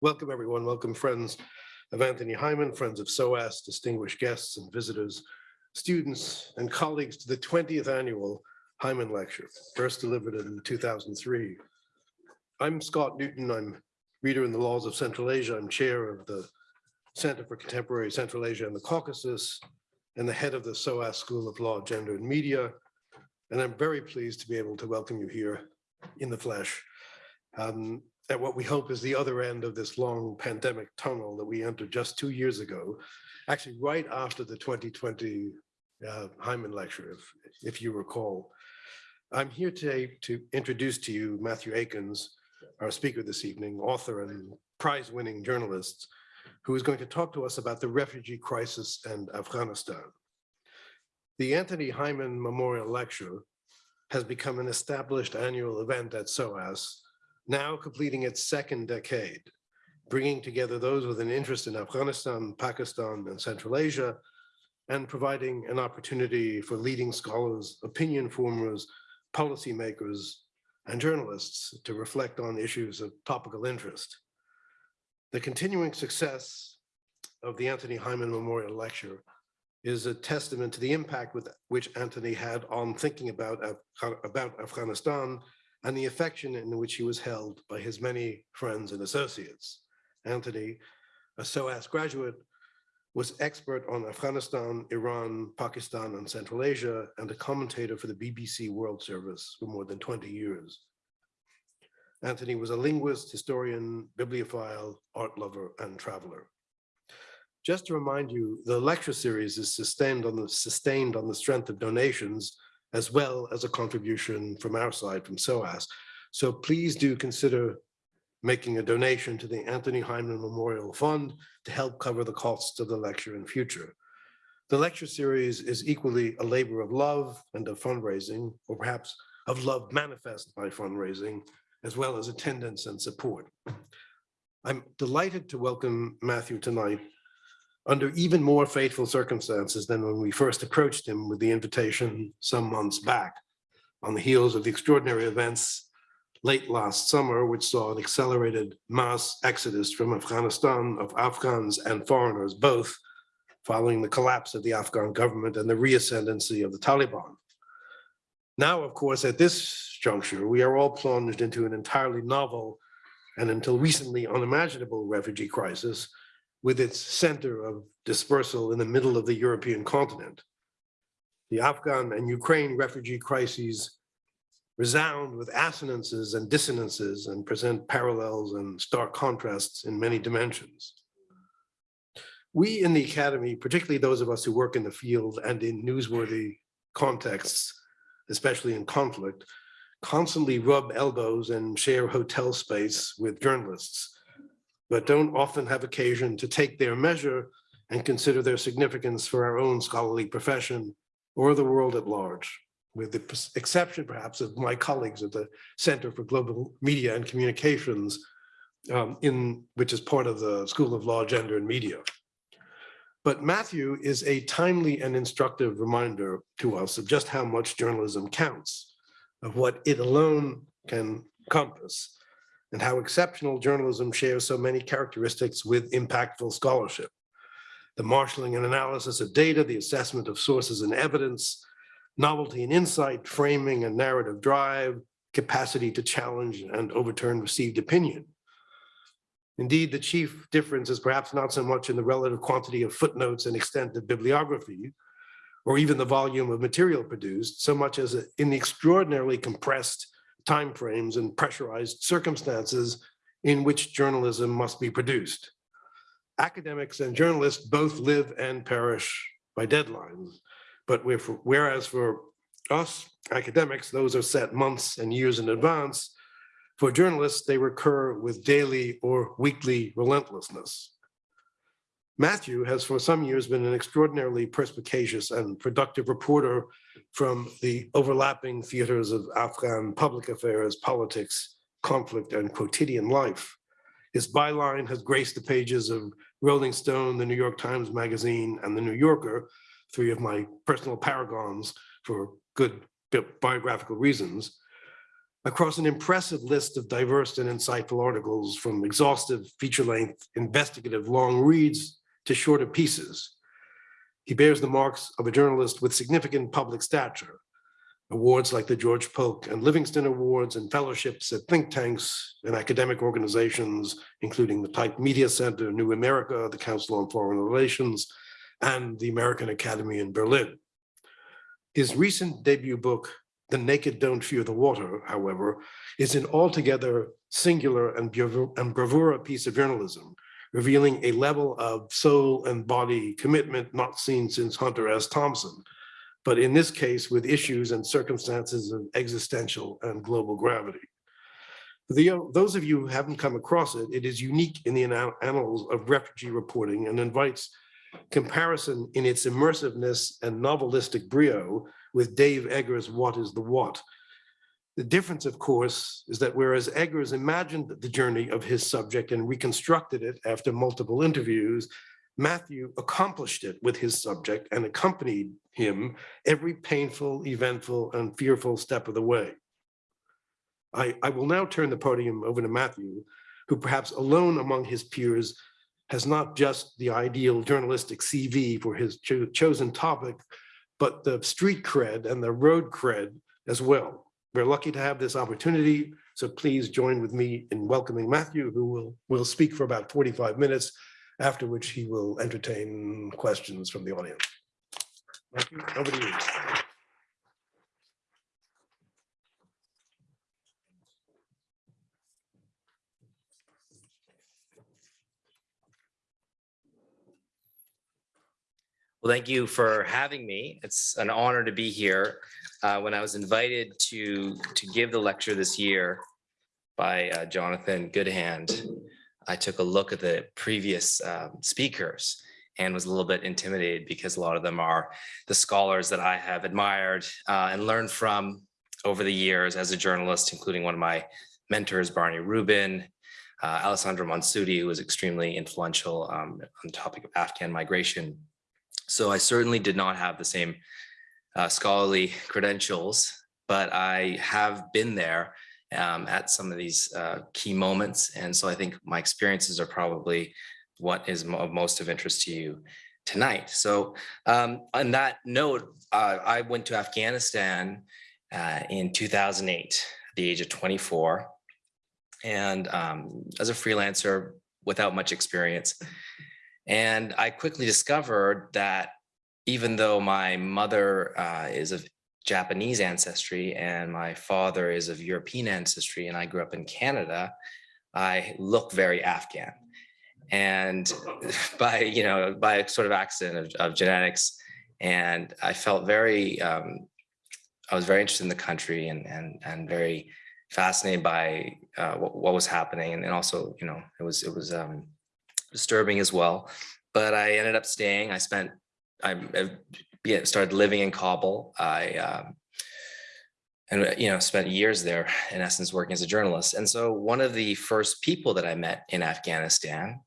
Welcome, everyone. Welcome, friends of Anthony Hyman, friends of SOAS, distinguished guests and visitors, students and colleagues to the 20th annual Hyman Lecture, first delivered in 2003. I'm Scott Newton. I'm reader in the laws of Central Asia. I'm chair of the Center for Contemporary Central Asia and the Caucasus and the head of the SOAS School of Law, Gender and Media. And I'm very pleased to be able to welcome you here in the flesh um, at what we hope is the other end of this long pandemic tunnel that we entered just two years ago, actually right after the 2020 uh, Hyman lecture, if, if you recall. I'm here today to introduce to you Matthew Aikins, our speaker this evening, author and prize-winning journalist, who is going to talk to us about the refugee crisis and Afghanistan. The Anthony Hyman Memorial Lecture has become an established annual event at SOAS, now completing its second decade, bringing together those with an interest in Afghanistan, Pakistan, and Central Asia, and providing an opportunity for leading scholars, opinion formers, policymakers, and journalists to reflect on issues of topical interest. The continuing success of the Anthony Hyman Memorial Lecture is a testament to the impact with which Anthony had on thinking about, about Afghanistan and the affection in which he was held by his many friends and associates. Anthony, a SOAS graduate, was expert on Afghanistan, Iran, Pakistan, and Central Asia, and a commentator for the BBC World Service for more than 20 years. Anthony was a linguist, historian, bibliophile, art lover, and traveler. Just to remind you, the lecture series is sustained on the, sustained on the strength of donations as well as a contribution from our side, from SOAS. So please do consider making a donation to the Anthony Hyman Memorial Fund to help cover the costs of the lecture in future. The lecture series is equally a labor of love and of fundraising, or perhaps of love manifest by fundraising, as well as attendance and support. I'm delighted to welcome Matthew tonight under even more fateful circumstances than when we first approached him with the invitation some months back on the heels of the extraordinary events late last summer, which saw an accelerated mass exodus from Afghanistan of Afghans and foreigners, both following the collapse of the Afghan government and the reascendancy of the Taliban. Now, of course, at this juncture, we are all plunged into an entirely novel and until recently unimaginable refugee crisis with its center of dispersal in the middle of the European continent. The Afghan and Ukraine refugee crises resound with assonances and dissonances and present parallels and stark contrasts in many dimensions. We in the Academy, particularly those of us who work in the field and in newsworthy contexts, especially in conflict, constantly rub elbows and share hotel space with journalists but don't often have occasion to take their measure and consider their significance for our own scholarly profession or the world at large, with the exception perhaps of my colleagues at the Center for Global Media and Communications, um, in which is part of the School of Law, Gender and Media. But Matthew is a timely and instructive reminder to us of just how much journalism counts, of what it alone can compass, and how exceptional journalism shares so many characteristics with impactful scholarship. The marshaling and analysis of data, the assessment of sources and evidence, novelty and insight, framing and narrative drive, capacity to challenge and overturn received opinion. Indeed, the chief difference is perhaps not so much in the relative quantity of footnotes and extent of bibliography, or even the volume of material produced, so much as in the extraordinarily compressed timeframes and pressurized circumstances in which journalism must be produced. Academics and journalists both live and perish by deadlines, but whereas for us academics, those are set months and years in advance, for journalists, they recur with daily or weekly relentlessness. Matthew has for some years been an extraordinarily perspicacious and productive reporter from the overlapping theaters of Afghan public affairs, politics, conflict, and quotidian life. His byline has graced the pages of Rolling Stone, the New York Times Magazine, and the New Yorker, three of my personal paragons for good biographical reasons. across an impressive list of diverse and insightful articles from exhaustive feature-length investigative long reads to shorter pieces. He bears the marks of a journalist with significant public stature, awards like the George Polk and Livingston Awards and fellowships at think tanks and academic organizations, including the Type Media Center, New America, the Council on Foreign Relations, and the American Academy in Berlin. His recent debut book, The Naked Don't Fear the Water, however, is an altogether singular and bravura, and bravura piece of journalism, revealing a level of soul and body commitment not seen since Hunter S. Thompson, but in this case with issues and circumstances of existential and global gravity. For the, those of you who haven't come across it, it is unique in the annals of refugee reporting and invites comparison in its immersiveness and novelistic brio with Dave Eggers' What is the What? The difference, of course, is that whereas Eggers imagined the journey of his subject and reconstructed it after multiple interviews, Matthew accomplished it with his subject and accompanied him every painful, eventful, and fearful step of the way. I, I will now turn the podium over to Matthew, who perhaps alone among his peers has not just the ideal journalistic CV for his cho chosen topic, but the street cred and the road cred as well. We're lucky to have this opportunity, so please join with me in welcoming Matthew, who will, will speak for about 45 minutes, after which he will entertain questions from the audience. Matthew, over to you. Well, thank you for having me. It's an honor to be here. Uh, when I was invited to to give the lecture this year by uh, Jonathan Goodhand, I took a look at the previous um, speakers and was a little bit intimidated because a lot of them are the scholars that I have admired uh, and learned from over the years as a journalist, including one of my mentors, Barney Rubin, uh, Alessandro Monsutti, who was extremely influential um, on the topic of Afghan migration so I certainly did not have the same uh, scholarly credentials, but I have been there um, at some of these uh, key moments. And so I think my experiences are probably what is most of interest to you tonight. So um, on that note, uh, I went to Afghanistan uh, in 2008, at the age of 24. And um, as a freelancer without much experience, and I quickly discovered that even though my mother uh, is of Japanese ancestry and my father is of European ancestry and I grew up in Canada, I look very Afghan. And by, you know, by a sort of accident of, of genetics, and I felt very, um, I was very interested in the country and, and, and very fascinated by uh, what, what, was happening. And, and also, you know, it was, it was, um, disturbing as well. But I ended up staying. I spent, I, started living in Kabul. I, um, and you know, spent years there in essence working as a journalist. And so one of the first people that I met in Afghanistan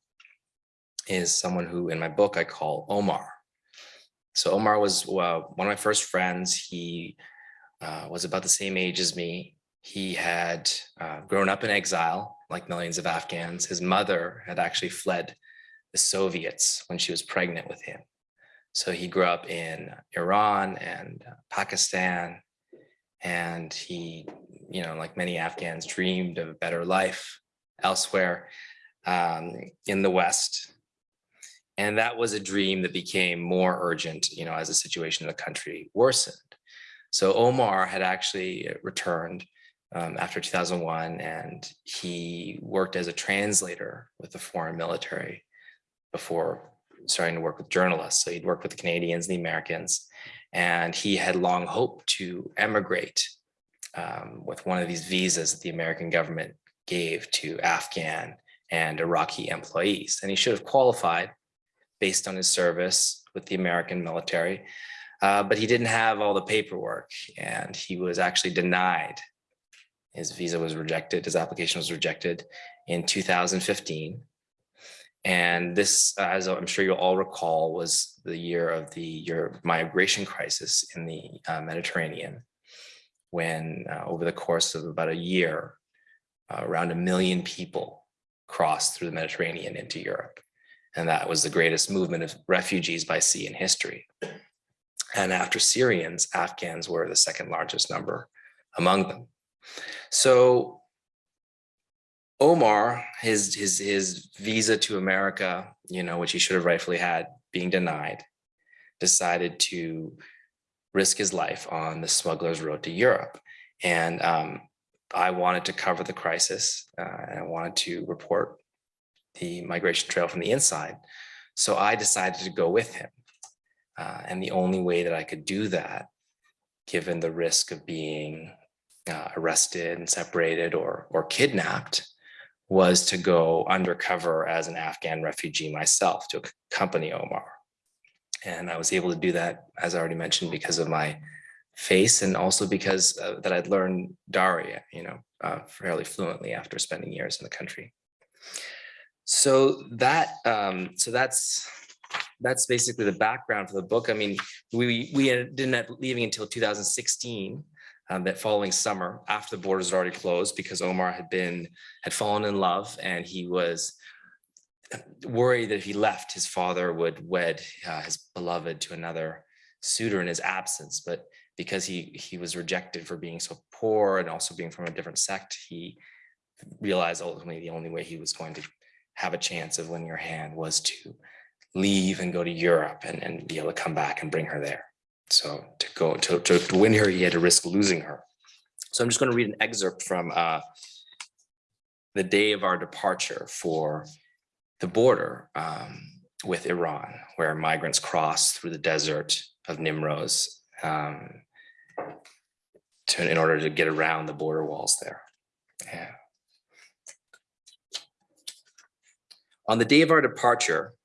is someone who in my book I call Omar. So Omar was one of my first friends. He uh, was about the same age as me. He had uh, grown up in exile like millions of Afghans. His mother had actually fled the Soviets when she was pregnant with him. So he grew up in Iran and Pakistan, and he, you know, like many Afghans, dreamed of a better life elsewhere um, in the West. And that was a dream that became more urgent, you know, as the situation in the country worsened. So Omar had actually returned um, after 2001, and he worked as a translator with the foreign military before starting to work with journalists. So he'd worked with the Canadians, and the Americans, and he had long hoped to emigrate um, with one of these visas that the American government gave to Afghan and Iraqi employees. And he should have qualified based on his service with the American military, uh, but he didn't have all the paperwork and he was actually denied his visa was rejected, his application was rejected in 2015. And this, as I'm sure you'll all recall, was the year of the year migration crisis in the uh, Mediterranean. when uh, over the course of about a year, uh, around a million people crossed through the Mediterranean into Europe. And that was the greatest movement of refugees by sea in history. And after Syrians, Afghans were the second largest number among them. So Omar, his, his, his visa to America, you know, which he should have rightfully had, being denied, decided to risk his life on the smuggler's road to Europe. And um, I wanted to cover the crisis uh, and I wanted to report the migration trail from the inside. So I decided to go with him. Uh, and the only way that I could do that, given the risk of being uh, arrested and separated or, or kidnapped, was to go undercover as an Afghan refugee myself to accompany Omar. And I was able to do that, as I already mentioned, because of my face and also because uh, that I'd learned Dari, you know, uh, fairly fluently after spending years in the country. So that, um, so that's, that's basically the background for the book. I mean, we, we didn't end up leaving until 2016, um, that following summer after the borders had already closed because Omar had been, had fallen in love and he was worried that if he left, his father would wed uh, his beloved to another suitor in his absence. But because he he was rejected for being so poor and also being from a different sect, he realized ultimately the only way he was going to have a chance of winning her hand was to leave and go to Europe and, and be able to come back and bring her there. So to go to, to, to win her, he had to risk losing her. So I'm just going to read an excerpt from uh, the day of our departure for the border um, with Iran, where migrants cross through the desert of Nimroz um, to, in order to get around the border walls there. Yeah. On the day of our departure,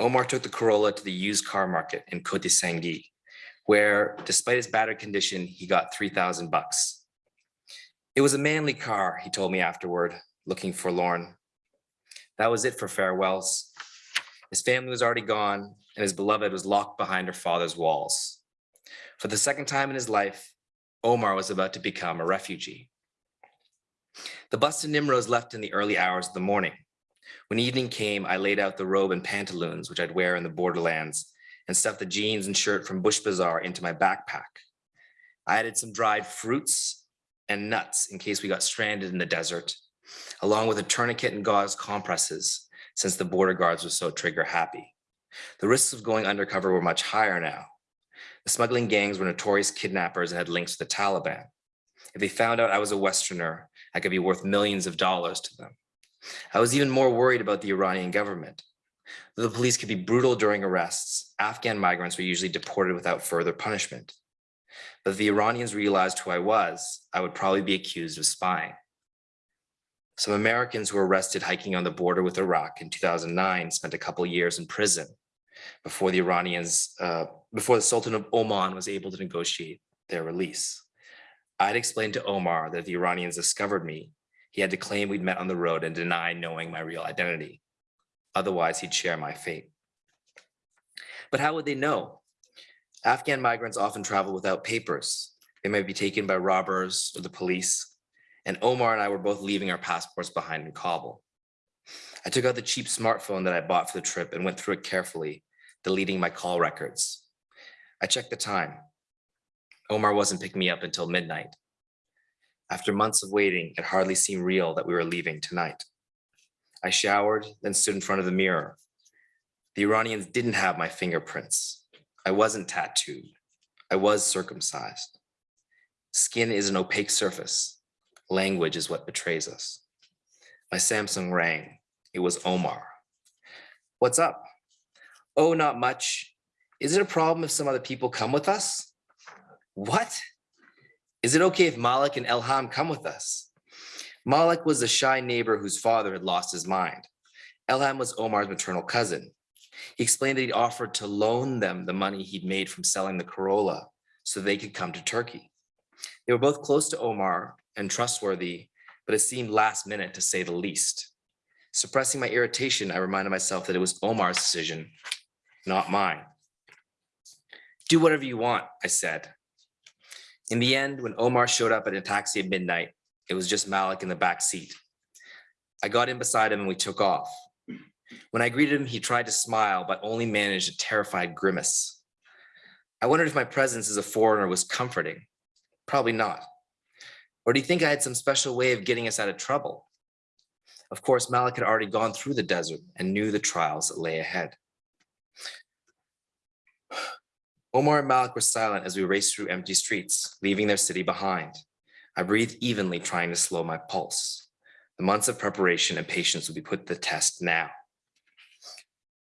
Omar took the Corolla to the used car market in Kote Sangi, where despite his battered condition, he got 3,000 bucks. It was a manly car, he told me afterward, looking forlorn. That was it for farewells. His family was already gone and his beloved was locked behind her father's walls. For the second time in his life, Omar was about to become a refugee. The bus to Nimroz left in the early hours of the morning. When evening came, I laid out the robe and pantaloons, which I'd wear in the borderlands, and stuffed the jeans and shirt from Bush Bazaar into my backpack. I added some dried fruits and nuts in case we got stranded in the desert, along with a tourniquet and gauze compresses, since the border guards were so trigger happy. The risks of going undercover were much higher now. The smuggling gangs were notorious kidnappers and had links to the Taliban. If they found out I was a Westerner, I could be worth millions of dollars to them. I was even more worried about the Iranian government. Though the police could be brutal during arrests, Afghan migrants were usually deported without further punishment. But if the Iranians realized who I was, I would probably be accused of spying. Some Americans who were arrested hiking on the border with Iraq in 2009 spent a couple years in prison before the Iranians, uh, before the Sultan of Oman was able to negotiate their release. I'd explained to Omar that if the Iranians discovered me, he had to claim we'd met on the road and deny knowing my real identity. Otherwise, he'd share my fate. But how would they know? Afghan migrants often travel without papers. They might be taken by robbers or the police. And Omar and I were both leaving our passports behind in Kabul. I took out the cheap smartphone that I bought for the trip and went through it carefully, deleting my call records. I checked the time. Omar wasn't picking me up until midnight. After months of waiting, it hardly seemed real that we were leaving tonight. I showered, then stood in front of the mirror. The Iranians didn't have my fingerprints. I wasn't tattooed. I was circumcised. Skin is an opaque surface. Language is what betrays us. My Samsung rang. It was Omar. What's up? Oh, not much. Is it a problem if some other people come with us? What? Is it okay if Malik and Elham come with us? Malik was a shy neighbor whose father had lost his mind. Elham was Omar's maternal cousin. He explained that he'd offered to loan them the money he'd made from selling the Corolla so they could come to Turkey. They were both close to Omar and trustworthy, but it seemed last minute to say the least. Suppressing my irritation, I reminded myself that it was Omar's decision, not mine. Do whatever you want, I said. In the end, when Omar showed up at a taxi at midnight, it was just Malik in the back seat. I got in beside him and we took off. When I greeted him, he tried to smile, but only managed a terrified grimace. I wondered if my presence as a foreigner was comforting. Probably not. Or do you think I had some special way of getting us out of trouble? Of course, Malik had already gone through the desert and knew the trials that lay ahead. Omar and Malik were silent as we raced through empty streets, leaving their city behind. I breathe evenly, trying to slow my pulse. The months of preparation and patience will be put to the test now.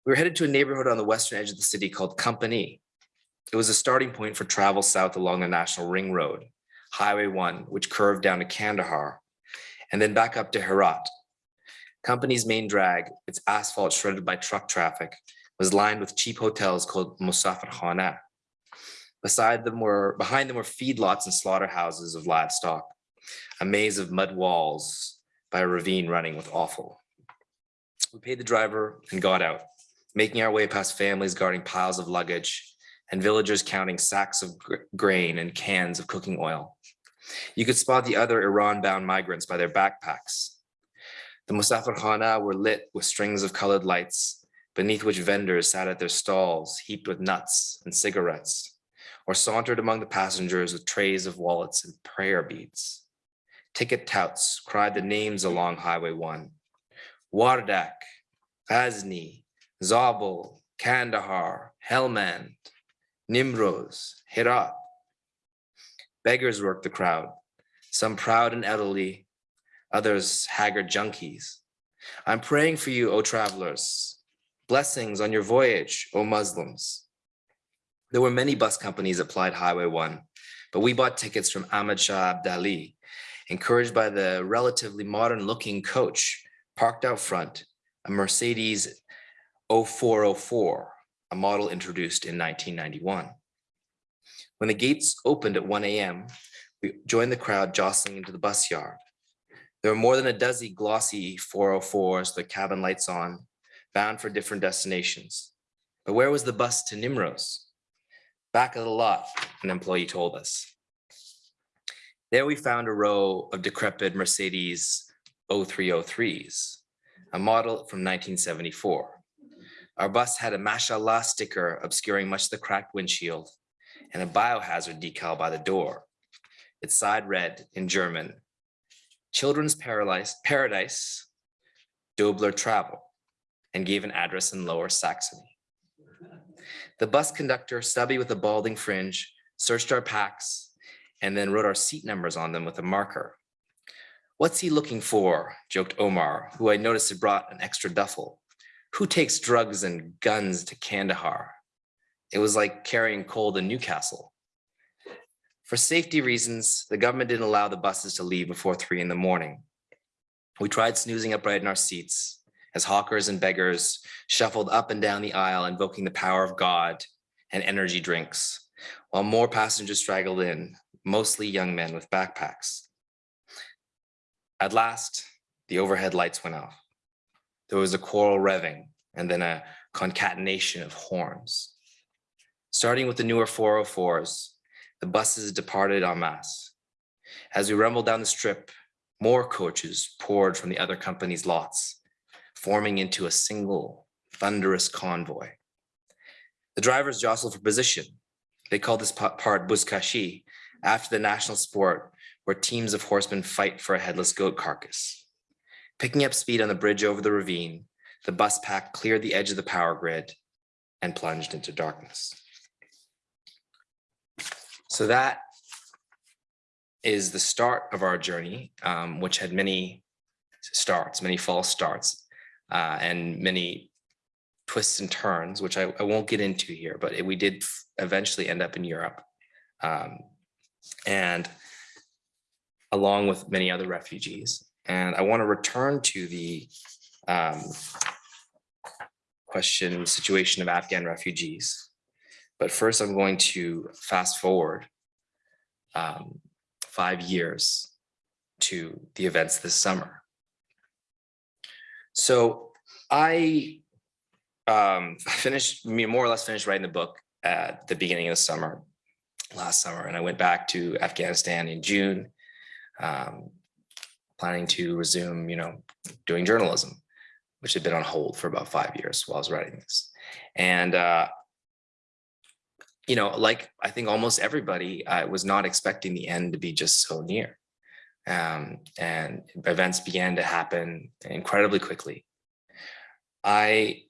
We were headed to a neighborhood on the western edge of the city called Company. It was a starting point for travel south along the National Ring Road, Highway 1, which curved down to Kandahar, and then back up to Herat. Company's main drag, its asphalt shredded by truck traffic, was lined with cheap hotels called Musafir Khana. Beside them were, behind them were feedlots and slaughterhouses of livestock, a maze of mud walls by a ravine running with offal. We paid the driver and got out, making our way past families guarding piles of luggage and villagers counting sacks of gr- grain and cans of cooking oil. You could spot the other Iran-bound migrants by their backpacks. The Musafir Khana were lit with strings of colored lights, beneath which vendors sat at their stalls heaped with nuts and cigarettes or sauntered among the passengers with trays of wallets and prayer beads. Ticket touts cried the names along Highway 1. Wardak, Ghazni, Zabul, Kandahar, Helmand, Nimroz, Herat. Beggars worked the crowd, some proud and elderly, others haggard junkies. I'm praying for you, O travelers. Blessings on your voyage, O Muslims. There were many bus companies applied Highway 1, but we bought tickets from Ahmed Shah Abdali, encouraged by the relatively modern looking coach parked out front, a Mercedes O404, a model introduced in 1991. When the gates opened at 1 a.m., we joined the crowd jostling into the bus yard. There were more than a dozen glossy 404s, with cabin lights on, bound for different destinations. But where was the bus to Nimroz? Back of the lot, an employee told us. There we found a row of decrepit Mercedes O303s, a model from 1974. Our bus had a mashallah sticker obscuring much of the cracked windshield and a biohazard decal by the door. Its side read in German, Children's Paradise, Paradise, Dobler Travel, and gave an address in Lower Saxony. The bus conductor, stubby with a balding fringe, searched our packs and then wrote our seat numbers on them with a marker. What's he looking for? joked Omar, who I noticed had brought an extra duffel. Who takes drugs and guns to Kandahar? It was like carrying coal to Newcastle. For safety reasons, the government didn't allow the buses to leave before three in the morning. We tried snoozing upright in our seats as hawkers and beggars shuffled up and down the aisle, invoking the power of God and energy drinks, while more passengers straggled in, mostly young men with backpacks. At last, the overhead lights went off. There was a choral revving and then a concatenation of horns. Starting with the newer 404s, the buses departed en masse. As we rumbled down the strip, more coaches poured from the other company's lots, forming into a single thunderous convoy. The drivers jostle for position. They call this part buzkashi, after the national sport where teams of horsemen fight for a headless goat carcass. Picking up speed on the bridge over the ravine, the bus pack cleared the edge of the power grid and plunged into darkness. So that is the start of our journey, um, which had many starts, many false starts, uh, and many twists and turns, which I, I won't get into here, but it- we did eventually end up in Europe. Um, and along with many other refugees. And I want to return to the um, question, situation of Afghan refugees. But first, I'm going to fast forward um, five years to the events this summer. So I um, finished, more or less finished writing the book at the beginning of the summer. last summer, and I went back to Afghanistan in June, um, planning to resume, you know, doing journalism, which had been on hold for about five years while I was writing this. And, uh, you know, like I think almost everybody, I was not expecting the end to be just so near. Um, and events began to happen incredibly quickly. I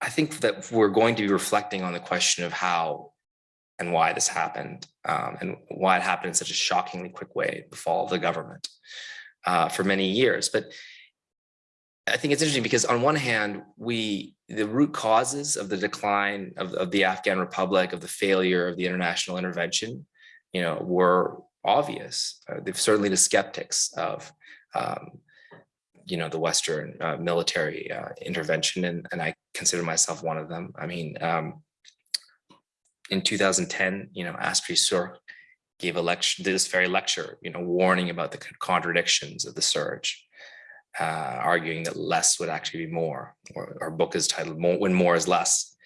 I think that we're going to be reflecting on the question of how and why this happened um, and why it happened in such a shockingly quick way, the fall of the government uh, for many years. But I think it's interesting because on one hand, we the root causes of the decline of, of the Afghan Republic, of the failure of the international intervention, you know, were obvious. Uh, they've certainly the skeptics of um, you know, the Western uh, military uh, intervention, and, and I consider myself one of them. I mean, um, in 2010, you know, Astri Suhrke gave a lecture, this very lecture, you know, warning about the contradictions of the surge, uh, arguing that less would actually be more. Or our book is titled "When More Is Less."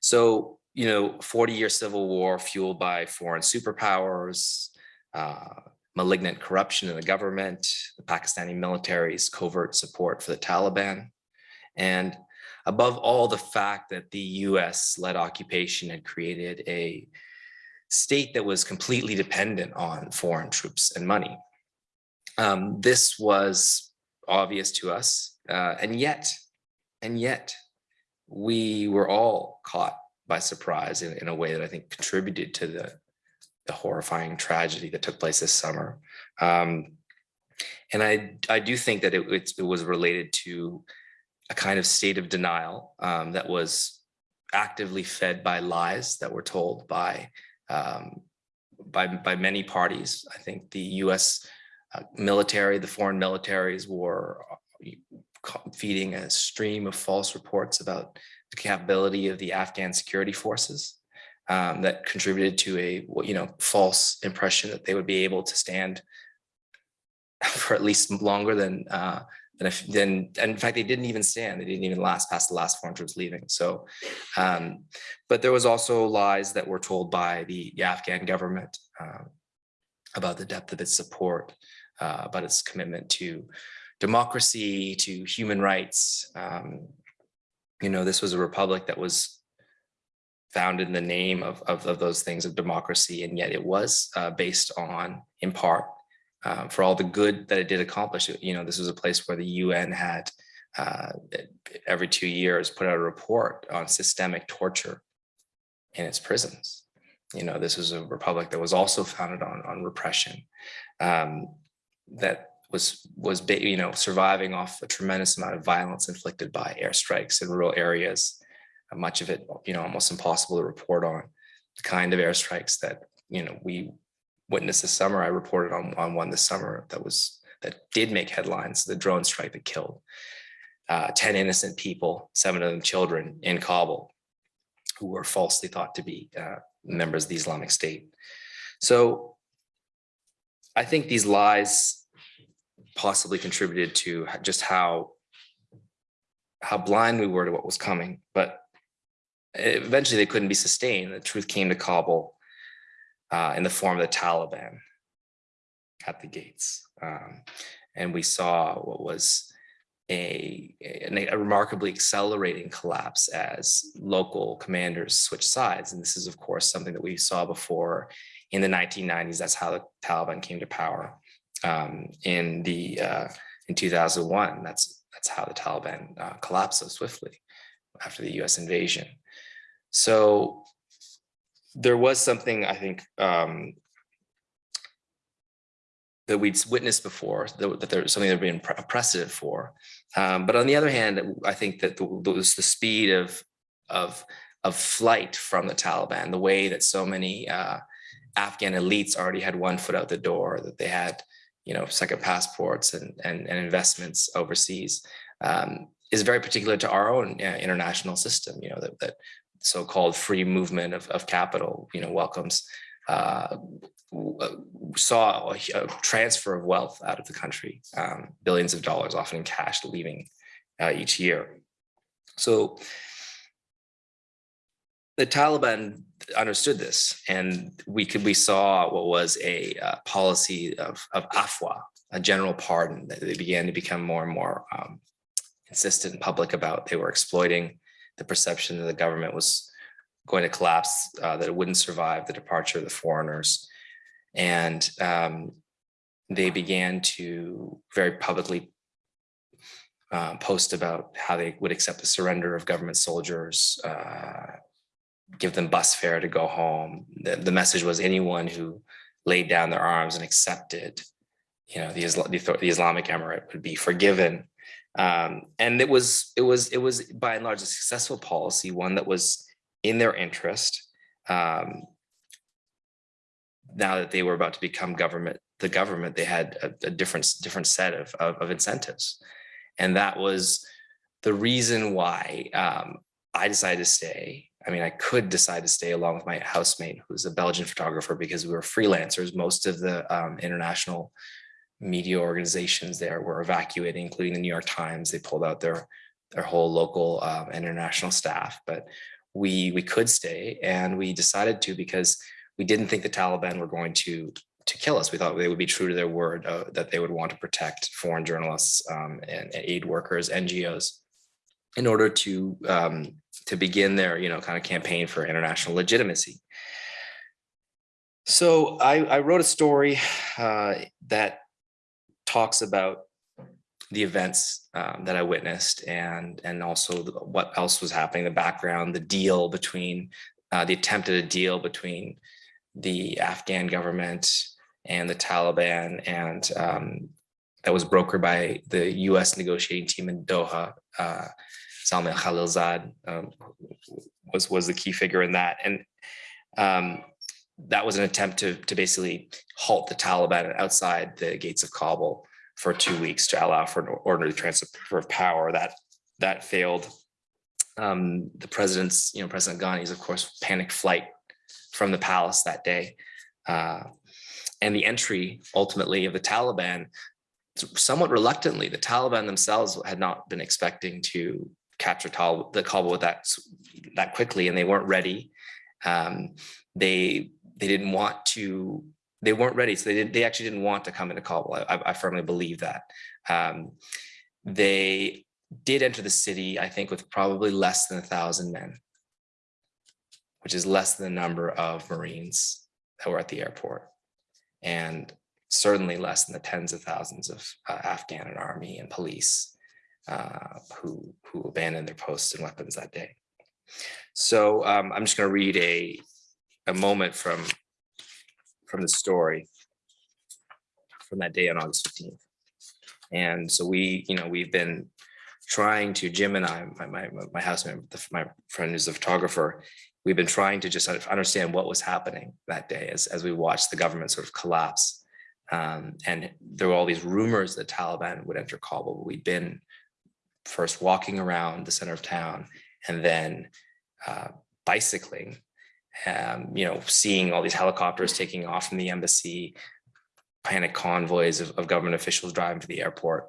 So, you know, 40-year civil war fueled by foreign superpowers, uh, malignant corruption in the government, the Pakistani military's covert support for the Taliban, and above all, the fact that the US-led occupation had created a state that was completely dependent on foreign troops and money. Um, this was obvious to us, uh, and yet, and yet, we were all caught by surprise in, in a way that I think contributed to the the horrifying tragedy that took place this summer. Um, and I, I do think that it, it, it, was related to a kind of state of denial um, that was actively fed by lies that were told by, um, by, by many parties. I think the US uh, military, the foreign militaries were uh, feeding a stream of false reports about the capability of the Afghan security forces um, that contributed to a you know false impression that they would be able to stand for at least longer than uh, than, if, and in fact they didn't even stand. They didn't even last past the last foreign troops leaving. So um, but there was also lies that were told by the, the Afghan government um, about the depth of its support uh, about its commitment to democracy to human rights. Um, you know this was a republic that was founded in the name of, of, of those things of democracy, and yet it was uh, based on, in part, uh, for all the good that it did accomplish. You know, this was a place where the UN had uh, every two years put out a report on systemic torture in its prisons. You know, this was a republic that was also founded on on repression, um, that was was you know surviving off a tremendous amount of violence inflicted by airstrikes in rural areas much of it, you know, almost impossible to report on the kind of airstrikes that, you know, we witnessed this summer. I reported on, on one this summer that was, that did make headlines, the drone strike that killed uh, 10 innocent people, seven of them children in Kabul, who were falsely thought to be uh, members of the Islamic State. So I think these lies possibly contributed to just how how blind we were to what was coming. But eventually they couldn't be sustained. The truth came to Kabul uh, in the form of the Taliban at the gates. Um, and we saw what was a, a, a, remarkably accelerating collapse as local commanders switched sides. And this is, of course, something that we saw before in the 1990s. That's how the Taliban came to power. Um, in the uh, in 2001, that's that's how the Taliban uh, collapsed so swiftly after the U.S. invasion. So there was something I think um, that we'd witnessed before, that, that there's something that been a precedent for. Um, but on the other hand, I think that the, was the speed of, of, of flight from the Taliban, the way that so many uh, Afghan elites already had one foot out the door, that they had, you know, second passports and, and, and investments overseas, um, is very particular to our own uh, international system, you know, that, that so-called free movement of, of capital, you know, welcomes, uh, uh saw a, a, transfer of wealth out of the country, um, billions of dollars, often in cash, leaving uh, each year. So the Taliban understood this and we could, we saw what was a uh, policy of, of afwa, a general pardon that they began to become more and more um, insistent in public about. They were exploiting the perception that the government was going to collapse, uh, that it wouldn't survive the departure of the foreigners. And um, they began to very publicly uh, post about how they would accept the surrender of government soldiers, uh, give them bus fare to go home. The, the message was anyone who laid down their arms and accepted, you know, the, the, the Islamic Emirate would be forgiven. Um, and it was, it was, it was by and large a successful policy, one that was in their interest. Um, now that they were about to become government, the government, they had a, a different, different set of, of, of incentives. And that was the reason why um, I decided to stay. I mean, I could decide to stay along with my housemate, who's a Belgian photographer, because we were freelancers. Most of the um, international media organizations there were evacuating, including the New York Times. They pulled out their their whole local um, international staff, but we we could stay, and we decided to because we didn't think the Taliban were going to to kill us. We thought they would be true to their word uh, that they would want to protect foreign journalists um, and, and aid workers, NGOs, in order to um, to begin their you know kind of campaign for international legitimacy. So I, I wrote a story uh, that talks about the events um, that I witnessed and and also the- what else was happening, the background, the deal between uh, the attempt at a deal between the Afghan government and the Taliban and um, that was brokered by the US negotiating team in Doha. Uh, Zalmay Khalilzad um, was was the key figure in that. And um, that was an attempt to to basically halt the Taliban outside the gates of Kabul for two weeks to allow for an orderly transfer of power. That that failed. Um, the president's, you know, President Ghani's, of course, panicked flight from the palace that day. Uh, and the entry ultimately of the Taliban, somewhat reluctantly, the Taliban themselves had not been expecting to capture Tal- the Kabul that that quickly, and they weren't ready. Um, they they didn't want to. They weren't ready, so they didn't. They actually didn't want to come into Kabul. I, I- I firmly believe that. Um, they did enter the city, I think, with probably less than a thousand men, which is less than the number of Marines that were at the airport, and certainly less than the tens of thousands of uh, Afghan and army and police uh, who who abandoned their posts and weapons that day. So um, I'm just going to read a a moment from from the story from that day on August 15th. And so we, you know, we've been trying to, Jim and I, my, my, my housemate, my friend who's a photographer, we've been trying to just understand what was happening that day as, as we watched the government sort of collapse. Um, and there were all these rumors that Taliban would enter Kabul. We'd been first walking around the center of town and then uh, bicycling um, you know, seeing all these helicopters taking off from the embassy, panic convoys of, of government officials driving to the airport,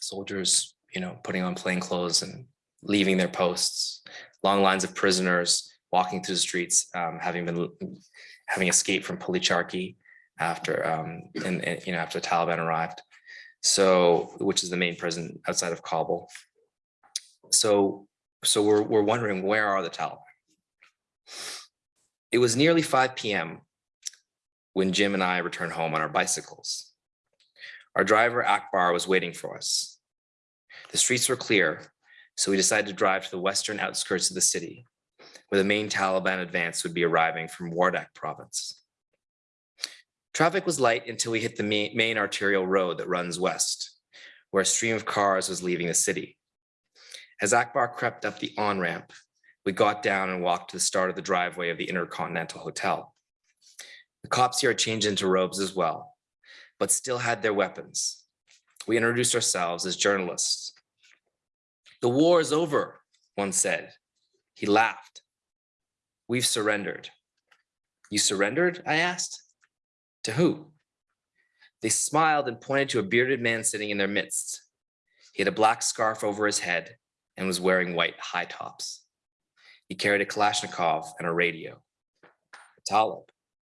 soldiers, you know, putting on plain clothes and leaving their posts, long lines of prisoners walking through the streets, um, having been having escaped from Policharki after um, and, and, you know after the Taliban arrived. So, which is the main prison outside of Kabul. So, so we're we're wondering where are the Taliban? It was nearly 5 p.m. when Jim and I returned home on our bicycles. Our driver Akbar was waiting for us. The streets were clear, so we decided to drive to the western outskirts of the city, where the main Taliban advance would be arriving from Wardak province. Traffic was light until we hit the main, arterial road that runs west, where a stream of cars was leaving the city. As Akbar crept up the on-ramp, we got down and walked to the start of the driveway of the Intercontinental Hotel. The cops here changed into robes as well, but still had their weapons. We introduced ourselves as journalists. The war is over, one said. He laughed. We've surrendered. You surrendered? I asked. To who? They smiled and pointed to a bearded man sitting in their midst. He had a black scarf over his head and was wearing white high tops. He carried a Kalashnikov and a radio. Talib,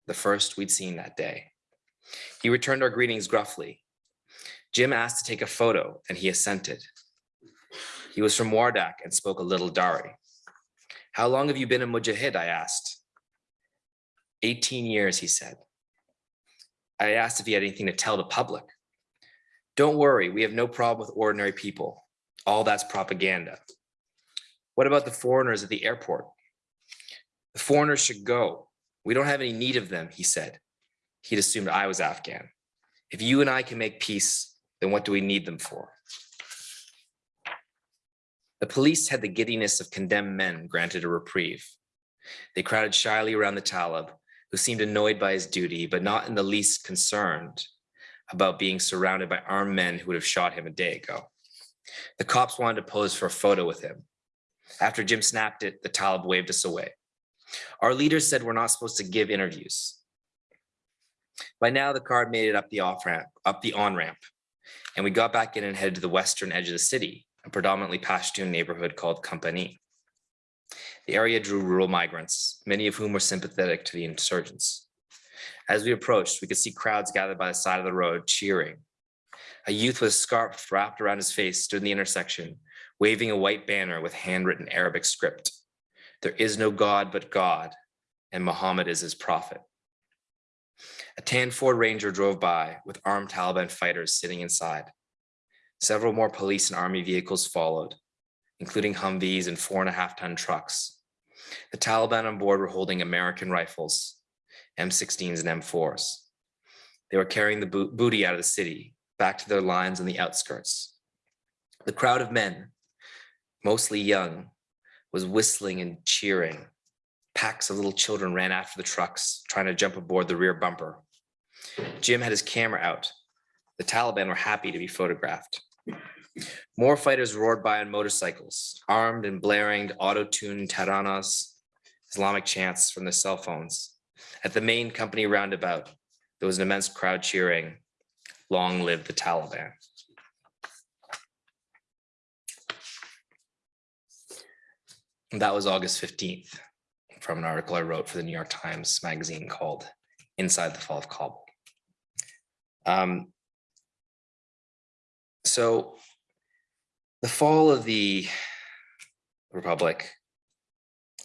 the first we'd seen that day. He returned our greetings gruffly. Jim asked to take a photo and he assented. He was from Wardak and spoke a little Dari. How long have you been a Mujahid? I asked. 18 years, he said. I asked if he had anything to tell the public. Don't worry, we have no problem with ordinary people. All that's propaganda. What about the foreigners at the airport? The foreigners should go. We don't have any need of them, he said. He'd assumed I was Afghan. If you and I can make peace, then what do we need them for? The police had the giddiness of condemned men granted a reprieve. They crowded shyly around the Talib, who seemed annoyed by his duty, but not in the least concerned about being surrounded by armed men who would have shot him a day ago. The cops wanted to pose for a photo with him. After Jim snapped it, the Talib waved us away. Our leaders said we're not supposed to give interviews. By now, the car made it up the off ramp, up the on ramp, and we got back in and headed to the western edge of the city, a predominantly Pashtun neighborhood called Company. The area drew rural migrants, many of whom were sympathetic to the insurgents. As we approached, we could see crowds gathered by the side of the road cheering. A youth with a scarf wrapped around his face stood in the intersection, waving a white banner with handwritten Arabic script. There is no God but God, and Muhammad is his prophet. A tan Ford Ranger drove by with armed Taliban fighters sitting inside. Several more police and army vehicles followed, including Humvees and four and a half ton trucks. The Taliban on board were holding American rifles, M16s and M4s. They were carrying the bo- booty out of the city, back to their lines on the outskirts. The crowd of men, mostly young, was whistling and cheering. Packs of little children ran after the trucks, trying to jump aboard the rear bumper. Jim had his camera out. The Taliban were happy to be photographed. More fighters roared by on motorcycles, armed and blaring auto-tuned Taranas, Islamic chants from their cell phones. At the main company roundabout, there was an immense crowd cheering, long live the Taliban. That was August 15th from an article I wrote for the New York Times Magazine called Inside the Fall of Kabul. Um, so the fall of the Republic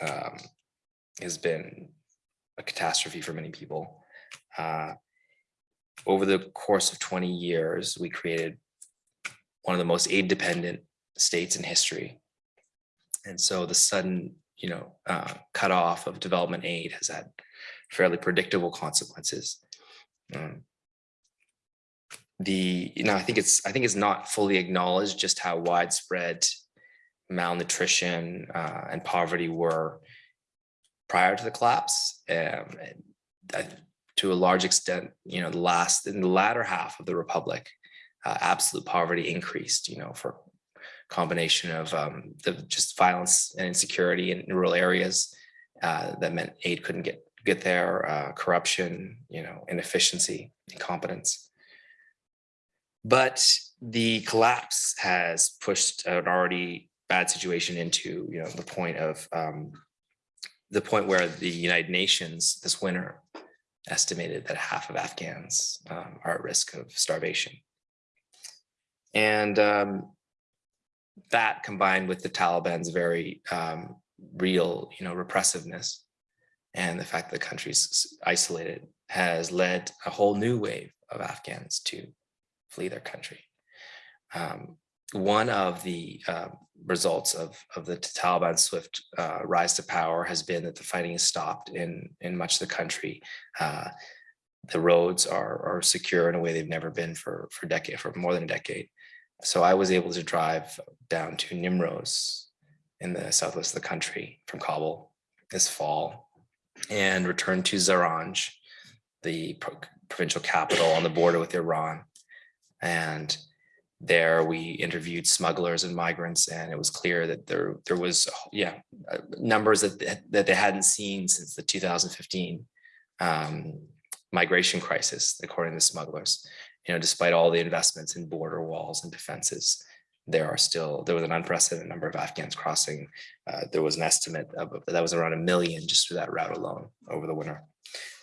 um, has been a catastrophe for many people. Uh, over the course of 20 years, we created one of the most aid dependent states in history. And so the sudden, you know, uh, cutoff of development aid has had fairly predictable consequences. Um, the, you know, I think it's, I think it's not fully acknowledged just how widespread malnutrition uh, and poverty were prior to the collapse. Um, I- to a large extent, you know, the last, in the latter half of the republic, uh, absolute poverty increased, you know, for combination of um, the just violence and insecurity in rural areas uh, that meant aid couldn't get get there, uh, corruption, you know, inefficiency, incompetence. But the collapse has pushed an already bad situation into, you know, the point of um, the point where the United Nations this winter estimated that half of Afghans um, are at risk of starvation. And um, that combined with the Taliban's very um, real, you know, repressiveness and the fact that the country's isolated has led a whole new wave of Afghans to flee their country. Um, one of the uh, results of, of the Taliban swift uh, rise to power has been that the fighting has stopped in, in much of the country. Uh, the roads are, are secure in a way they've never been for, for decade, for more than a decade. So I was able to drive down to Nimroz in the southwest of the country from Kabul this fall and return to Zaranj, the pro- provincial capital on the border with Iran. And there we interviewed smugglers and migrants and it was clear that there there was yeah uh, numbers that that they hadn't seen since the 2015 um, migration crisis according to smugglers you know despite all the investments in border walls and defenses there are still, there was an unprecedented number of Afghans crossing. Uh, There was an estimate of, that was around a million just through that route alone over the winter.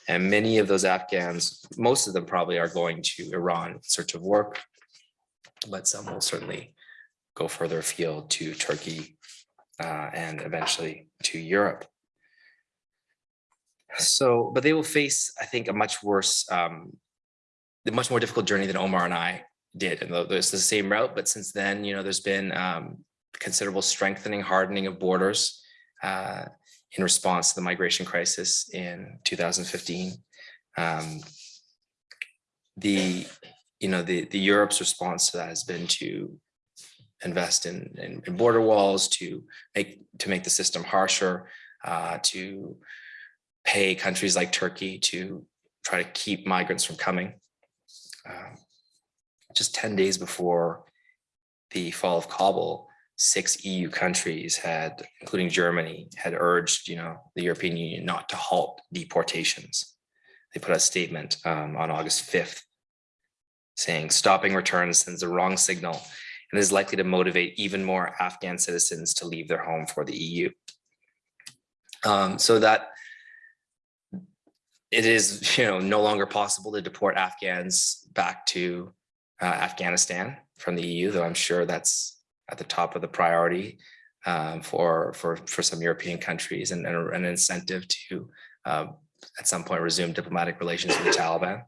And many of those Afghans, most of them probably are going to Iran in search of work. But some will certainly go further afield to Turkey uh, and eventually to Europe. So, but they will face, I think, a much worse, um, the much more difficult journey than Omar and I did. And there's the same route, but since then, you know, there's been um, considerable strengthening, hardening of borders uh, in response to the migration crisis in 2015. Um, the, you know, the, the Europe's response to that has been to invest in, in, in border walls, to make, to make the system harsher, uh, to pay countries like Turkey to try to keep migrants from coming. Um, Just 10 days before the fall of Kabul, six EU countries had, including Germany, had urged, you know, the European Union not to halt deportations. They put out a statement um, on August 5th saying stopping returns sends the wrong signal and is likely to motivate even more Afghan citizens to leave their home for the EU. Um, so that it is, you know, no longer possible to deport Afghans back to uh, Afghanistan from the EU, though I'm sure that's at the top of the priority um, for for for some European countries and, and an incentive to uh, at some point resume diplomatic relations with the Taliban.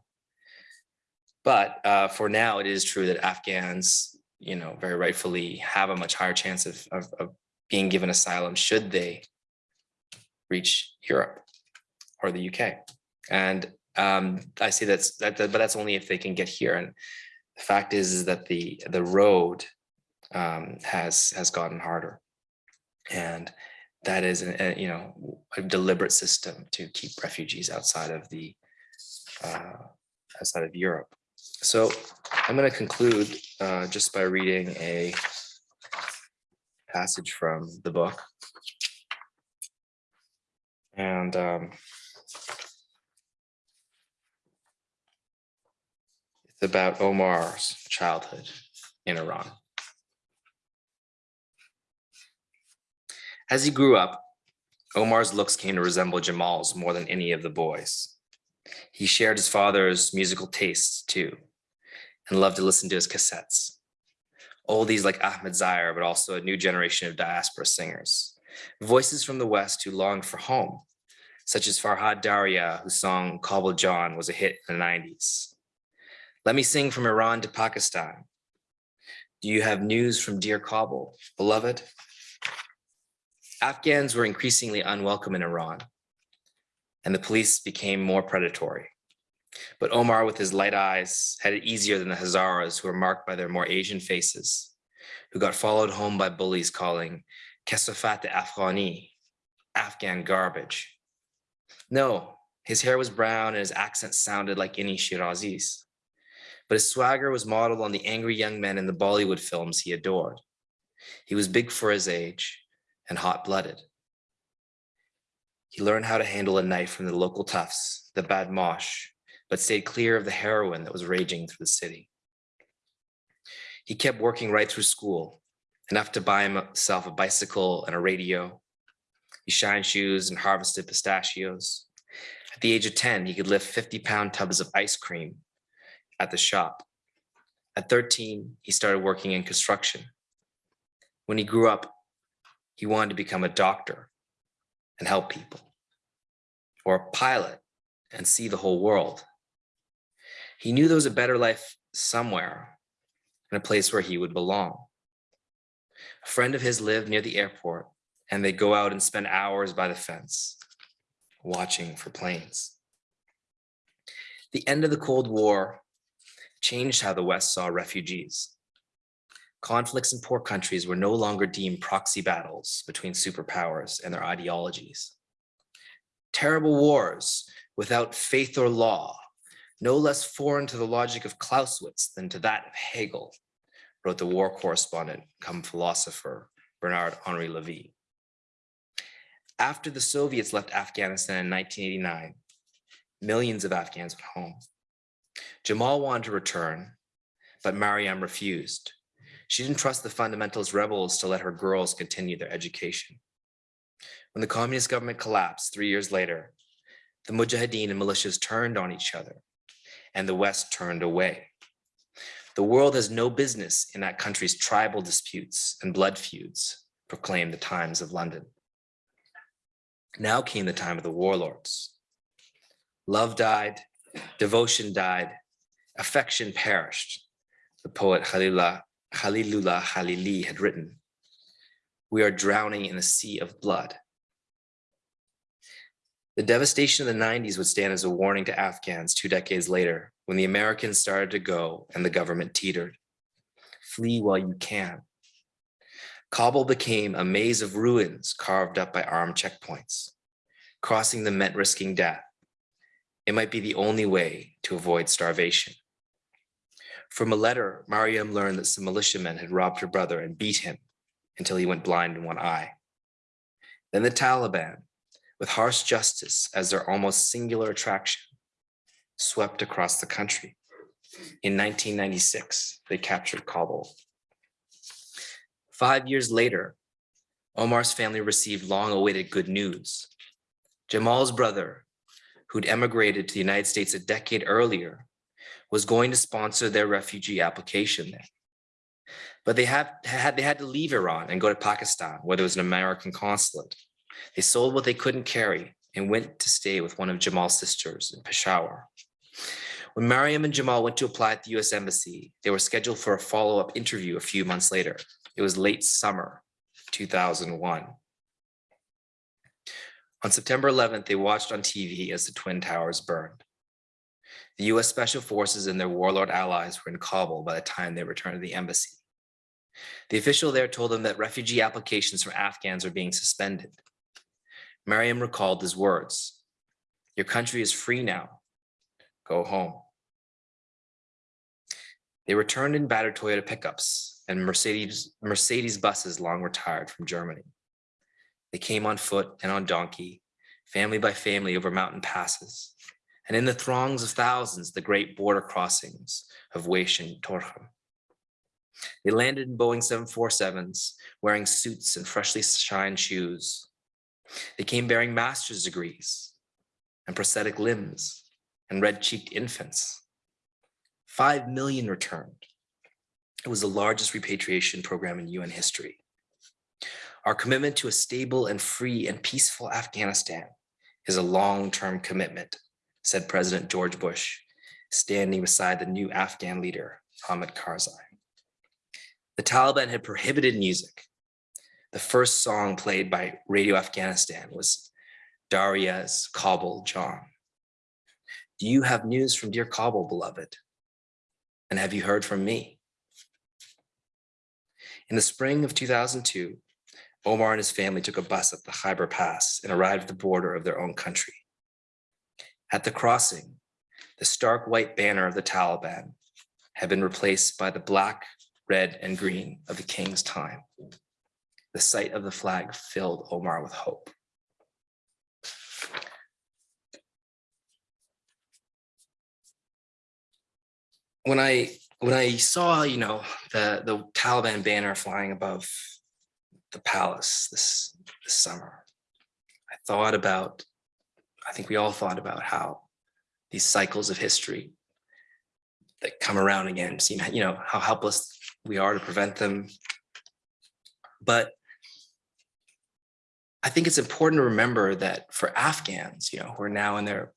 But uh, for now, it is true that Afghans, you know, very rightfully have a much higher chance of, of, of being given asylum should they reach Europe or the UK. And um, I say that's that, that- but that's only if they can get here. And the fact is, is that the the road um, has has gotten harder, and that is a, a, you know a deliberate system to keep refugees outside of the uh, outside of Europe. So I'm going to conclude uh, just by reading a passage from the book. And um, about Omar's childhood in Iran. As he grew up, Omar's looks came to resemble Jamal's more than any of the boys. He shared his father's musical tastes too, and loved to listen to his cassettes. Oldies like Ahmed Zahir, but also a new generation of diaspora singers. Voices from the West who longed for home, such as Farhad Daria, whose song Kabul Jan was a hit in the 90s. Let me sing from Iran to Pakistan. Do you have news from dear Kabul, beloved? Afghans were increasingly unwelcome in Iran, and the police became more predatory. But Omar, with his light eyes, had it easier than the Hazaras, who were marked by their more Asian faces, who got followed home by bullies calling Kesafat Afghani, Afghan garbage. No, his hair was brown and his accent sounded like any Shirazis. But his swagger was modeled on the angry young men in the Bollywood films he adored. He was big for his age and hot-blooded. He learned how to handle a knife from the local toughs, the badmash, but stayed clear of the heroin that was raging through the city. He kept working right through school, enough to buy himself a bicycle and a radio. He shined shoes and harvested pistachios. At the age of 10, he could lift 50 pound tubs of ice cream at the shop. At 13, he started working in construction. When he grew up, he wanted to become a doctor and help people, or a pilot and see the whole world. He knew there was a better life somewhere in a place where he would belong. A friend of his lived near the airport and they'd go out and spend hours by the fence watching for planes. The end of the Cold War changed how the West saw refugees. Conflicts in poor countries were no longer deemed proxy battles between superpowers and their ideologies. Terrible wars without faith or law, no less foreign to the logic of Clausewitz than to that of Hegel, wrote the war correspondent come philosopher Bernard Henri Levy. After the Soviets left Afghanistan in 1989, millions of Afghans went home. Jamal wanted to return, but Mariam refused. She didn't trust the fundamentalist rebels to let her girls continue their education. When the communist government collapsed three years later, the Mujahideen and militias turned on each other and the West turned away. The world has no business in that country's tribal disputes and blood feuds, proclaimed the Times of London. Now came the time of the warlords. Love died, devotion died, affection perished. The poet Khalilullah, Khalilullah Khalili had written, we are drowning in a sea of blood. The devastation of the 90s would stand as a warning to Afghans two decades later when the Americans started to go and the government teetered. Flee while you can. Kabul became a maze of ruins carved up by armed checkpoints. Crossing them meant risking death. It might be the only way to avoid starvation. From a letter, Mariam learned that some militiamen had robbed her brother and beat him until he went blind in one eye. Then the Taliban, with harsh justice as their almost singular attraction, swept across the country. In 1996, they captured Kabul. Five years later, Omar's family received long-awaited good news. Jamal's brother, who'd emigrated to the United States a decade earlier, was going to sponsor their refugee application there. But they had, had, they had to leave Iran and go to Pakistan, where there was an American consulate. They sold what they couldn't carry and went to stay with one of Jamal's sisters in Peshawar. When Mariam and Jamal went to apply at the US Embassy, they were scheduled for a follow-up interview a few months later. It was late summer 2001. On September 11th, they watched on TV as the Twin Towers burned. The US Special Forces and their warlord allies were in Kabul by the time they returned to the embassy. The official there told them that refugee applications from Afghans are being suspended. Mariam recalled his words, your country is free now, go home. They returned in battered Toyota pickups and Mercedes, Mercedes buses long retired from Germany. They came on foot and on donkey, family by family over mountain passes, and in the throngs of thousands, the great border crossings of Weish and Torkham. They landed in Boeing 747s, wearing suits and freshly shined shoes. They came bearing master's degrees and prosthetic limbs and red-cheeked infants. Five million returned. It was the largest repatriation program in UN history. Our commitment to a stable and free and peaceful Afghanistan is a long-term commitment, said President George Bush, standing beside the new Afghan leader, Hamid Karzai. The Taliban had prohibited music. The first song played by Radio Afghanistan was Daria's Kabul Jan. Do you have news from dear Kabul, beloved? And have you heard from me? In the spring of 2002, Omar and his family took a bus up the Khyber Pass and arrived at the border of their own country. At the crossing, the stark white banner of the Taliban had been replaced by the black, red, and green of the king's time. The sight of the flag filled Omar with hope. When I when I saw, you know, the the Taliban banner flying above the palace this, this summer, I thought about, I think we all thought about how these cycles of history that come around again, seem, you know, how helpless we are to prevent them. But I think it's important to remember that for Afghans, you know, who are now in their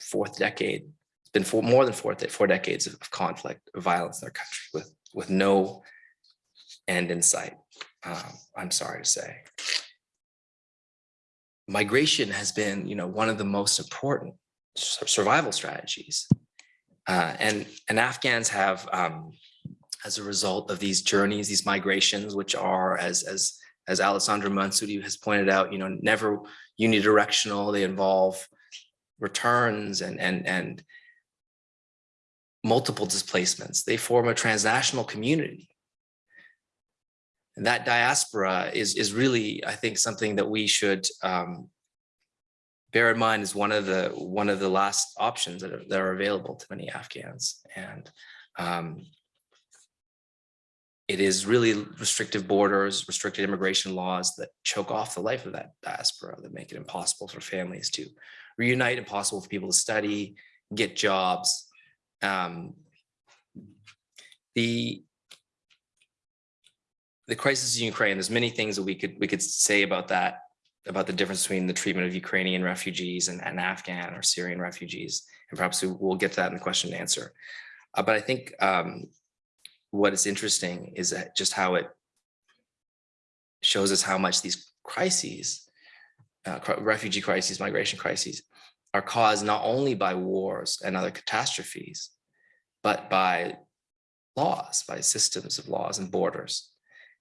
fourth decade, it's been four, more than four, four decades of conflict, of violence in their country with, with no end in sight um, I'm sorry to say. Migration has been, you know, one of the most important survival strategies. Uh, and, and Afghans have, um, as a result of these journeys, these migrations, which are, as, as, as Alessandro Monsutti has pointed out, you know, never unidirectional, they involve returns and, and, and multiple displacements. They form a transnational community and that diaspora is, is really, I think, something that we should um, bear in mind is one of the one of the last options that are, that are available to many Afghans. And um, it is really restrictive borders, restricted immigration laws that choke off the life of that diaspora, that make it impossible for families to reunite, impossible for people to study, get jobs. Um, The the crisis in Ukraine, there's many things that we could, we could say about that, about the difference between the treatment of Ukrainian refugees and, and Afghan or Syrian refugees. And perhaps we- we'll get to that in the question and answer. Uh, but I think um, what is interesting is that just how it shows us how much these crises, uh, refugee crises, migration crises, are caused not only by wars and other catastrophes, but by laws, by systems of laws and borders.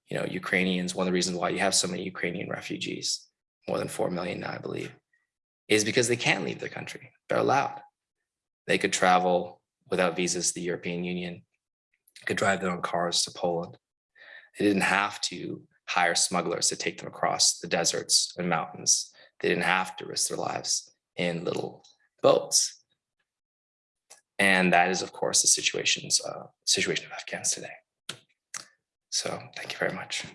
You know, Ukrainians, one of the reasons why you have so many Ukrainian refugees, more than 4 million now, I believe, is because they can't leave their country. They're allowed. They could travel without visas to the European Union, could drive their own cars to Poland. They didn't have to hire smugglers to take them across the deserts and mountains. They didn't have to risk their lives in little boats. And that is, of course, the situations, uh, situation of Afghans today. So thank you very much.